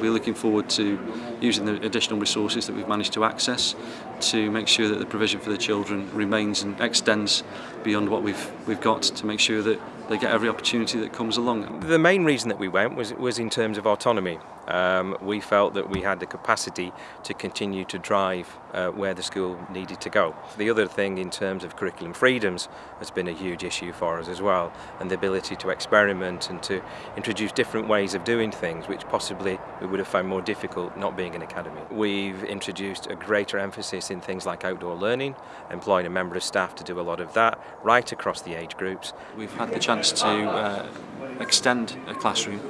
We're looking forward to using the additional resources that we've managed to access to make sure that the provision for the children remains and extends beyond what we've we've got to make sure that they get every opportunity that comes along. The main reason that we went was was in terms of autonomy. Um, we felt that we had the capacity to continue to drive uh, where the school needed to go. The other thing in terms of curriculum freedoms has been a huge issue for us as well and the ability to experiment and to introduce different ways of doing things which possibly we would have found more difficult not being an academy. We've introduced a greater emphasis in things like outdoor learning, employing a member of staff to do a lot of that right across the age groups. We've had the chance to uh, extend a classroom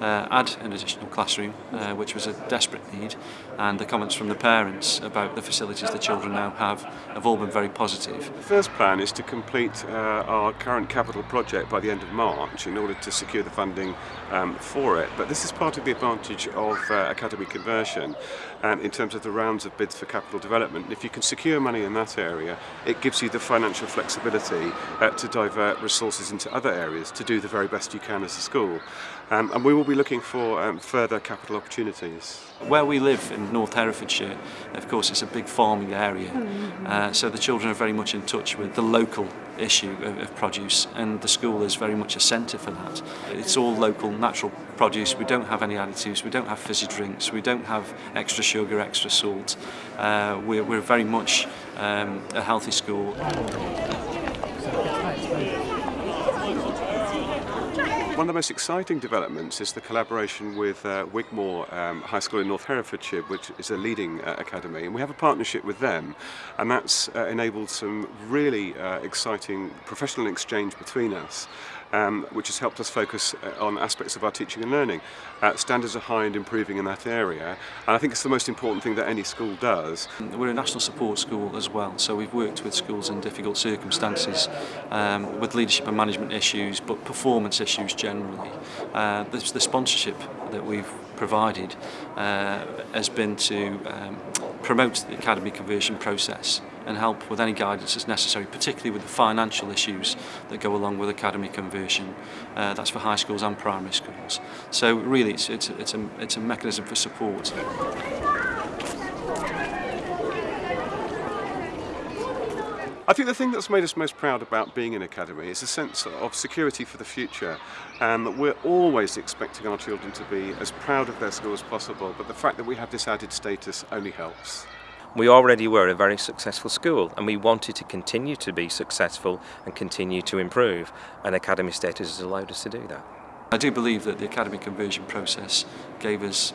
uh, add an additional classroom, uh, which was a desperate need, and the comments from the parents about the facilities the children now have have all been very positive. The first plan is to complete uh, our current capital project by the end of March in order to secure the funding um, for it, but this is part of the advantage of uh, Academy conversion um, in terms of the rounds of bids for capital development. If you can secure money in that area, it gives you the financial flexibility uh, to divert resources into other areas to do the very best you can as a school. Um, and we will be looking for um, further capital opportunities. Where we live in North Herefordshire, of course, it's a big farming area, uh, so the children are very much in touch with the local issue of, of produce, and the school is very much a centre for that. It's all local, natural produce. We don't have any additives, we don't have fizzy drinks, we don't have extra sugar, extra salt. Uh, we're, we're very much um, a healthy school. One of the most exciting developments is the collaboration with uh, Wigmore um, High School in North Herefordshire, which is a leading uh, academy, and we have a partnership with them, and that's uh, enabled some really uh, exciting professional exchange between us um, which has helped us focus uh, on aspects of our teaching and learning. Uh, standards are high and improving in that area, and I think it's the most important thing that any school does. We're a national support school as well, so we've worked with schools in difficult circumstances, um, with leadership and management issues, but performance issues generally. Uh, the, the sponsorship that we've provided uh, has been to um, promote the academy conversion process and help with any guidance that's necessary, particularly with the financial issues that go along with academy conversion. Uh, that's for high schools and primary schools. So really it's, it's, it's, a, it's a mechanism for support. I think the thing that's made us most proud about being in Academy is a sense of security for the future. Um, we're always expecting our children to be as proud of their school as possible, but the fact that we have this added status only helps. We already were a very successful school and we wanted to continue to be successful and continue to improve and Academy status has allowed us to do that. I do believe that the academy conversion process gave us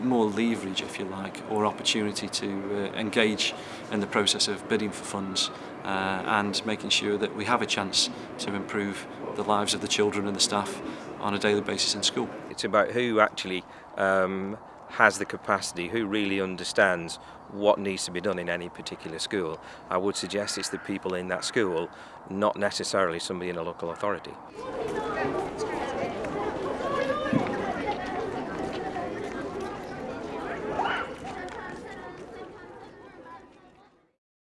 more leverage, if you like, or opportunity to uh, engage in the process of bidding for funds uh, and making sure that we have a chance to improve the lives of the children and the staff on a daily basis in school. It's about who actually um, has the capacity, who really understands what needs to be done in any particular school. I would suggest it's the people in that school, not necessarily somebody in a local authority.